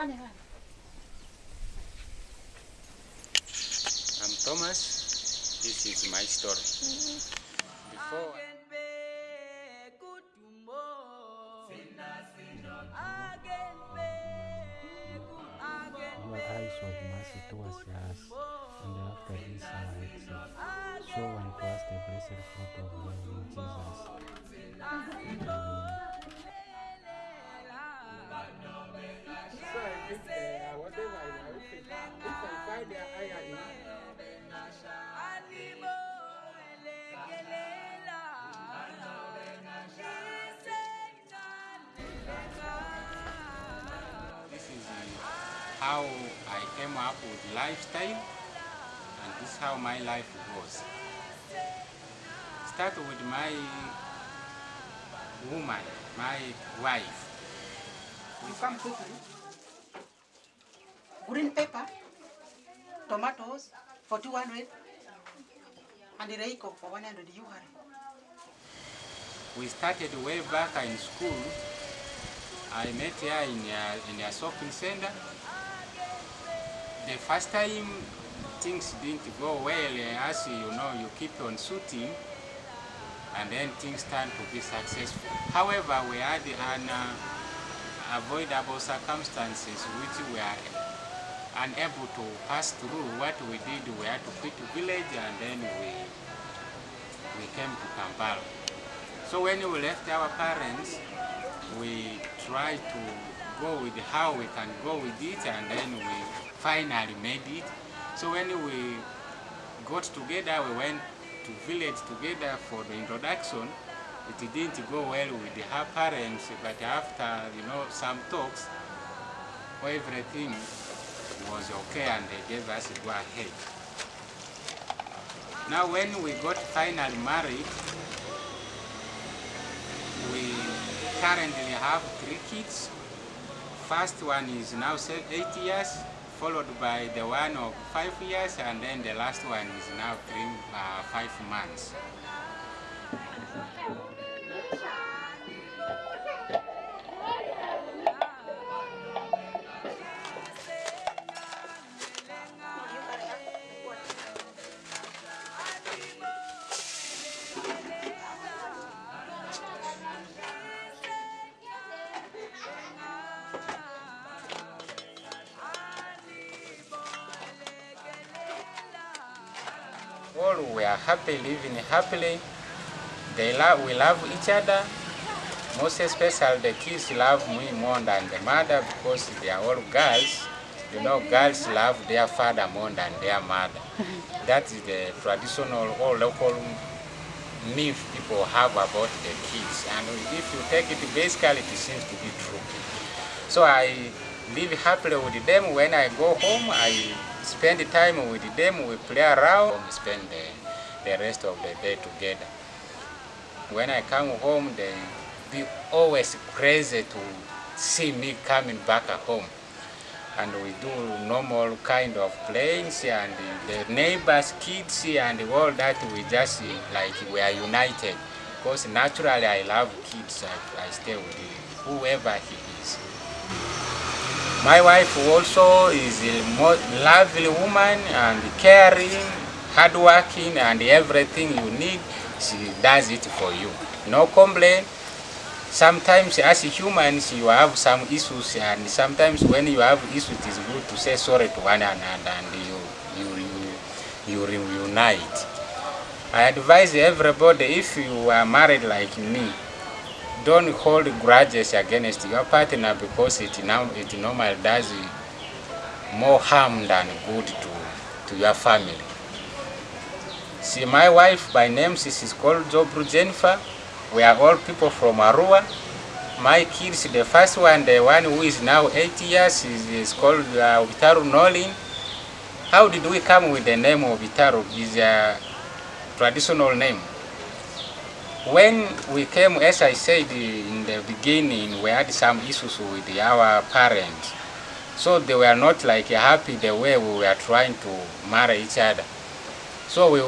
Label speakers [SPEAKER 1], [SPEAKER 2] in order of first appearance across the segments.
[SPEAKER 1] go plus.
[SPEAKER 2] With one.
[SPEAKER 1] I'm Thomas. This is my story. Before
[SPEAKER 3] Your eyes of mercy towards us, and after this our exit. Show unto us the blessed fruit of your womb, Jesus.
[SPEAKER 1] This is how I came up with lifestyle and this is how my life goes. Start with my woman, my wife.
[SPEAKER 4] You come quickly. Green pepper, tomatoes for 200, and reiko for 100 you hurry.
[SPEAKER 1] We started way back in school. I met her in a, in a shopping center. The first time things didn't go well, as you know, you keep on shooting and then things turn to be successful. However, we had an uh, avoidable circumstances which we are unable to pass through. What we did, we had to quit the village and then we, we came to Kampala. So when we left our parents, we tried to go with how we can go with it and then we finally made it. So when we got together, we went to village together for the introduction. It didn't go well with her parents, but after you know some talks, everything was okay and they gave us go ahead. Now when we got finally married, we currently have three kids. First one is now eight years, followed by the one of five years, and then the last one is now three, uh, five months. Are happy, living happily. They love, we love each other. Most especially the kids love me more than the mother because they are all girls. You know, girls love their father more than their mother. That is the traditional or local myth people have about the kids. And if you take it basically, it seems to be true. So I live happily with them. When I go home, I spend time with them. We play around. We spend the, the rest of the day together. When I come home, they be always crazy to see me coming back home. And we do normal kind of playings and the neighbors' kids and all that. We just like we are united. Because naturally I love kids. I, I stay with whoever he is. My wife also is a lovely woman and caring, hardworking, and everything you need, she does it for you. No complaint. Sometimes as humans you have some issues and sometimes when you have issues it is good to say sorry to one another and you, you, you, you reunite. I advise everybody if you are married like me, don't hold grudges against your partner because it now it normally does more harm than good to, to your family. See, my wife by name she is called Jobru Jennifer. We are all people from Arua. My kids, the first one, the one who is now eight years, is, is called uh, Obitaru Nolin. How did we come with the name Obitaru? Is a traditional name. When we came, as I said in the beginning, we had some issues with our parents. So they were not like happy the way we were trying to marry each other. So we,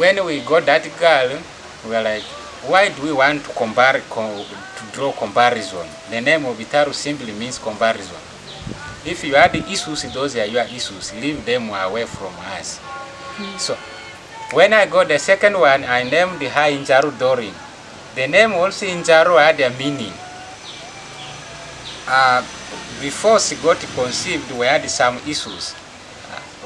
[SPEAKER 1] when we got that girl, we were like, why do we want to, compare, co- to draw comparison? The name of Itaru simply means comparison. If you had the issues, those are your issues. Leave them away from us. So, when I got the second one, I named the high Injaru Dorin. The name also Injaru had a meaning. Uh, before she got conceived, we had some issues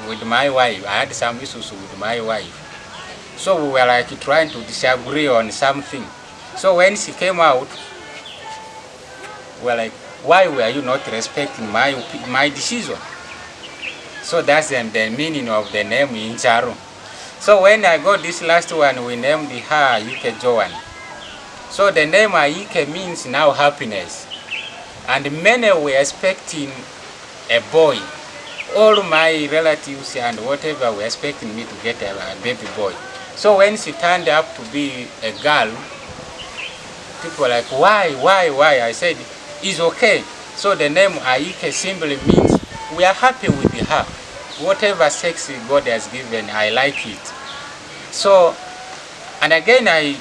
[SPEAKER 1] with my wife. I had some issues with my wife. So we were like trying to disagree on something. So when she came out, we were like, why were you not respecting my, my decision? So that's the, the meaning of the name Injaru. So when I got this last one, we named her Ike Joan. So the name Ike means now happiness. And many were expecting a boy. All my relatives and whatever were expecting me to get a, a baby boy. So when she turned up to be a girl, people were like, why, why, why? I said, it's okay. So the name Aike simply means we are happy with her. Whatever sex God has given, I like it. So, and again, I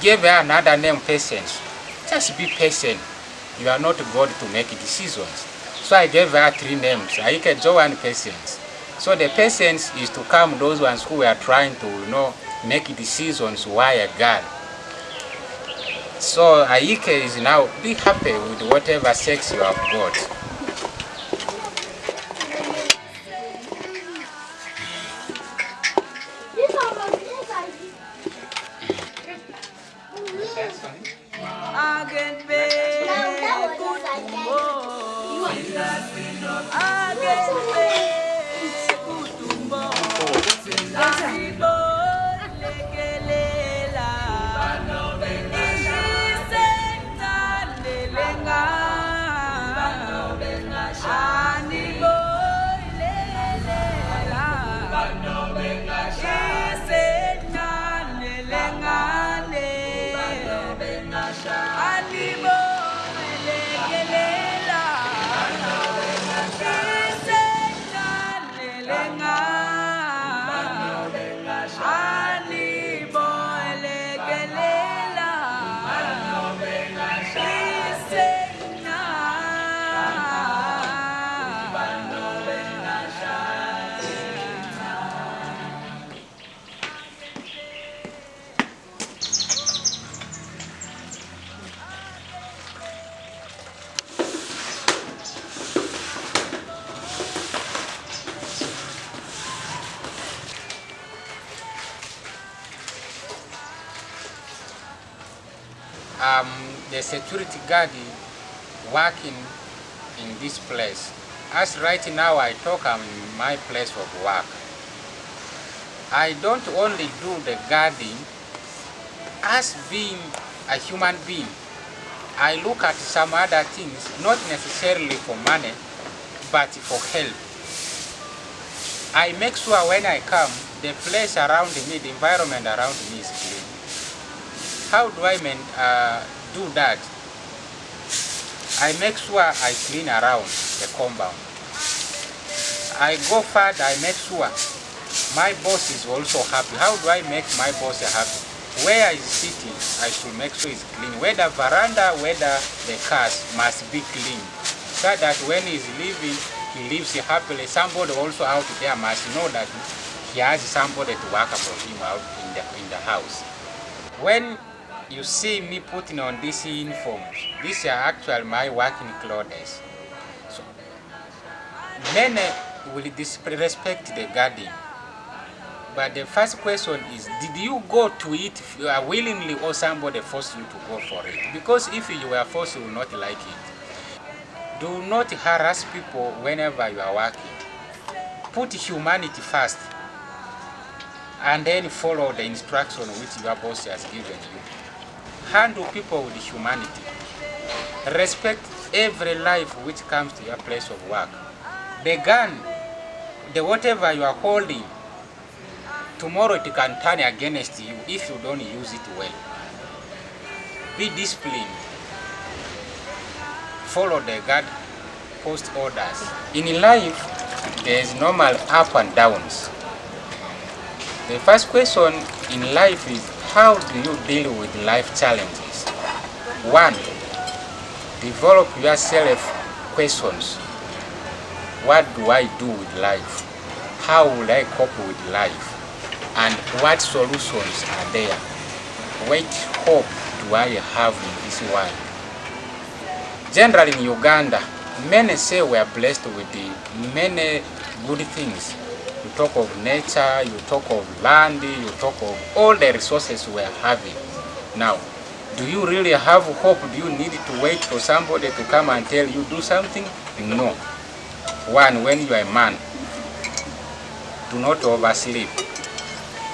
[SPEAKER 1] gave her another name, patience. Just be patient. You are not God to make decisions. So I gave her three names, Aike, Joe, and patience. So the patience is to calm those ones who are trying to, you know, make decisions why a girl. So Aike is now be happy with whatever sex you have got. Um, security guard working in this place. As right now I talk, I'm in my place of work. I don't only do the guarding as being a human being. I look at some other things, not necessarily for money, but for help. I make sure when I come, the place around me, the environment around me is clean. How do I mean, uh, do that? I make sure I clean around the compound. I go further, I make sure my boss is also happy. How do I make my boss happy? Where he's sitting, I should make sure it's clean. Whether veranda, whether the cars must be clean. So that when he's leaving, he lives happily. Somebody also out there must know that he has somebody to work for him out in the, in the house. When you see me putting on these uniforms, these are actually my working clothes. So many will disrespect the garden. But the first question is, did you go to it if you uh, are willingly or somebody forced you to go for it? Because if you were forced, you will not like it. Do not harass people whenever you are working. Put humanity first and then follow the instruction which your boss has given you. Handle people with humanity. Respect every life which comes to your place of work. The gun, the whatever you are holding, tomorrow it can turn against you if you don't use it well. Be disciplined. Follow the guard post orders. In life, there is normal up and downs. The first question in life is how do you deal with life challenges? One, develop yourself questions. What do I do with life? How will I cope with life? And what solutions are there? What hope do I have in this world? Generally in Uganda, many say we are blessed with the many good things. Talk of nature, you talk of land, you talk of all the resources we are having. Now, do you really have hope? Do you need to wait for somebody to come and tell you do something? No. One, when you are a man, do not oversleep.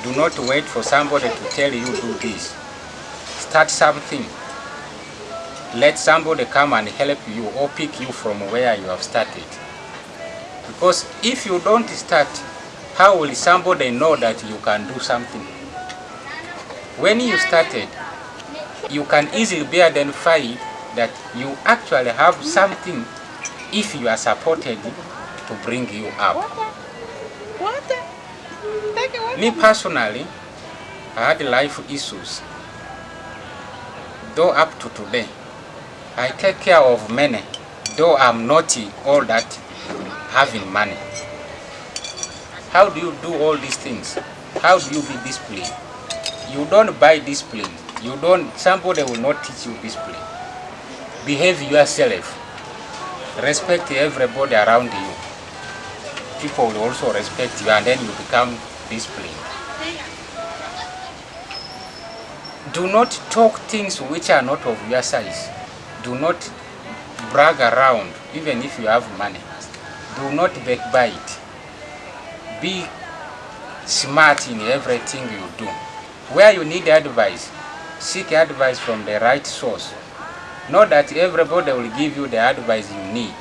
[SPEAKER 1] Do not wait for somebody to tell you do this. Start something. Let somebody come and help you or pick you from where you have started. Because if you don't start, how will somebody know that you can do something? When you started, you can easily be identified that you actually have something if you are supported to bring you up. Me personally, I had life issues. Though up to today, I take care of many, though I'm not all that having money. How do you do all these things? How do you be disciplined? You don't buy discipline. You don't, somebody will not teach you discipline. Behave yourself. Respect everybody around you. People will also respect you and then you become disciplined. Do not talk things which are not of your size. Do not brag around, even if you have money. Do not backbite. Be smart in everything you do. Where you need advice, seek advice from the right source. Not that everybody will give you the advice you need.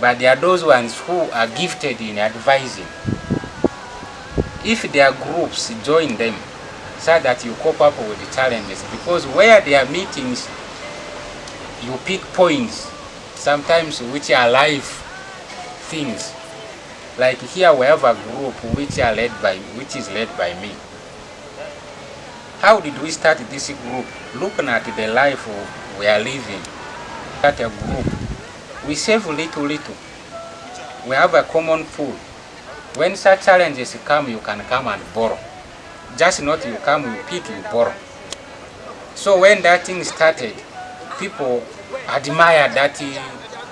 [SPEAKER 1] But there are those ones who are gifted in advising. If there are groups, join them so that you cope up with the challenges. Because where there are meetings, you pick points, sometimes which are life things. Like here we have a group which are led by which is led by me. How did we start this group? Looking at the life we are living. At a group, we save little little. We have a common pool. When such challenges come, you can come and borrow. Just not you come, you pick, you borrow. So when that thing started, people admired that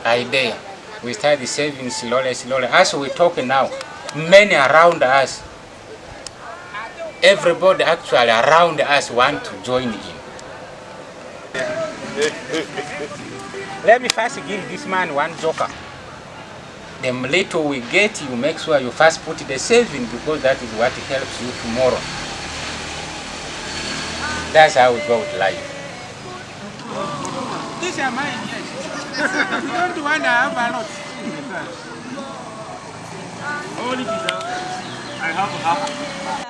[SPEAKER 1] idea. We started saving slowly, slowly. As we talk now, many around us, everybody actually around us want to join in. Let me first give this man one joker. The little we get, you make sure you first put the saving because that is what helps you tomorrow. That's how we go with life.
[SPEAKER 5] This is mine, don't want to have a lot. Only I have half.